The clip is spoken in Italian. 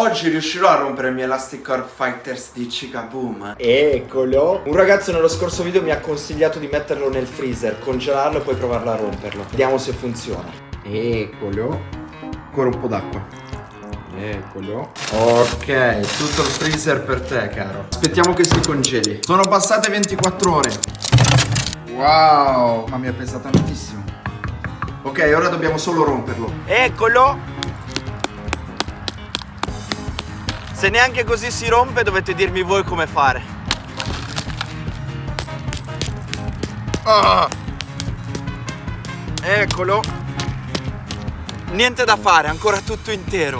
oggi riuscirò a rompere il mio Elastic Core Fighters di Chicaboom. Eccolo. Un ragazzo nello scorso video mi ha consigliato di metterlo nel freezer, congelarlo e poi provarlo a romperlo. Vediamo se funziona. Eccolo. Ancora un po' d'acqua. Eccolo. Ok, tutto il freezer per te, caro. Aspettiamo che si congeli. Sono passate 24 ore. Wow, ma mi ha pesa tantissimo. Ok, ora dobbiamo solo romperlo. Eccolo! Se neanche così si rompe dovete dirmi voi come fare. Ah. Eccolo. Niente da fare, ancora tutto intero.